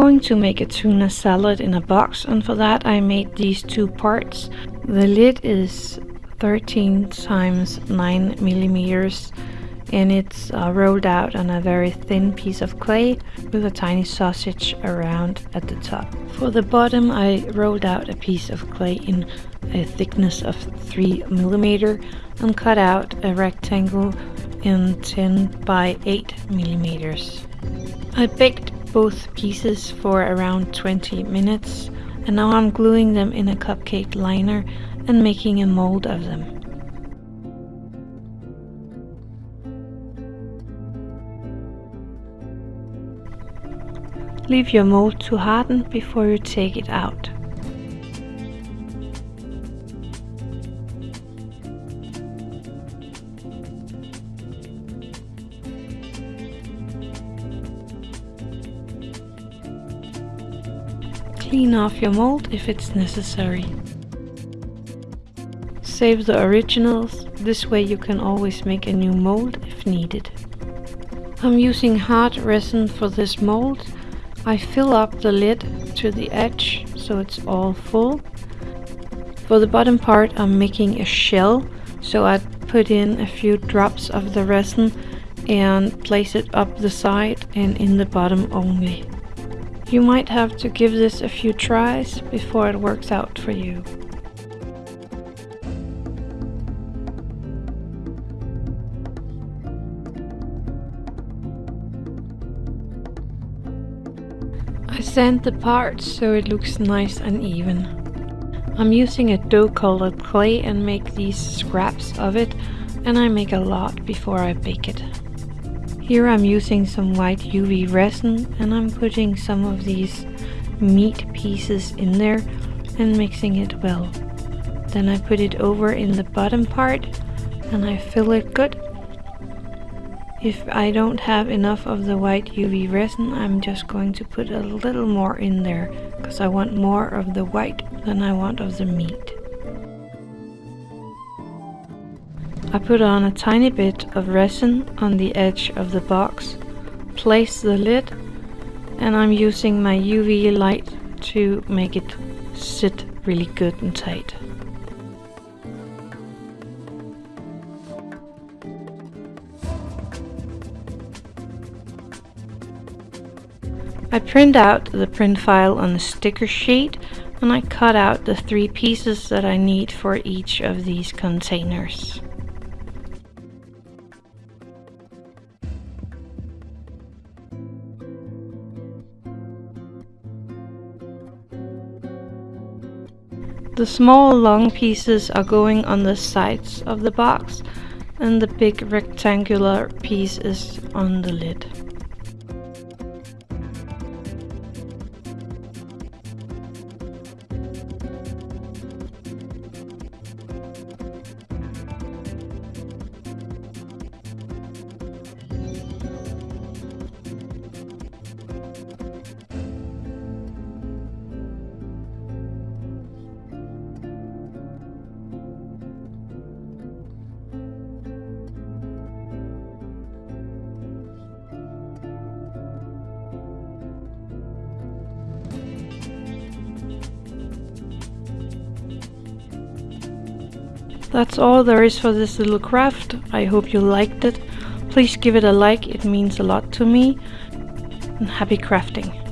going to make a tuna salad in a box and for that I made these two parts. The lid is 13 times 9 millimeters and it's uh, rolled out on a very thin piece of clay with a tiny sausage around at the top. For the bottom I rolled out a piece of clay in a thickness of 3 millimeter and cut out a rectangle in 10 by 8 millimeters. I baked both pieces for around 20 minutes and now I'm gluing them in a cupcake liner and making a mold of them. Leave your mold to harden before you take it out. Clean off your mold if it's necessary. Save the originals, this way you can always make a new mold if needed. I'm using hard resin for this mold I fill up the lid to the edge so it's all full. For the bottom part I'm making a shell so I put in a few drops of the resin and place it up the side and in the bottom only. You might have to give this a few tries before it works out for you. I sand the parts so it looks nice and even. I'm using a dough colored clay and make these scraps of it and I make a lot before I bake it. Here I'm using some white UV resin and I'm putting some of these meat pieces in there and mixing it well. Then I put it over in the bottom part and I fill it good if I don't have enough of the white UV resin, I'm just going to put a little more in there because I want more of the white than I want of the meat. I put on a tiny bit of resin on the edge of the box, place the lid, and I'm using my UV light to make it sit really good and tight. I print out the print file on the sticker sheet and I cut out the three pieces that I need for each of these containers. The small long pieces are going on the sides of the box and the big rectangular piece is on the lid. That's all there is for this little craft. I hope you liked it. Please give it a like, it means a lot to me. And happy crafting.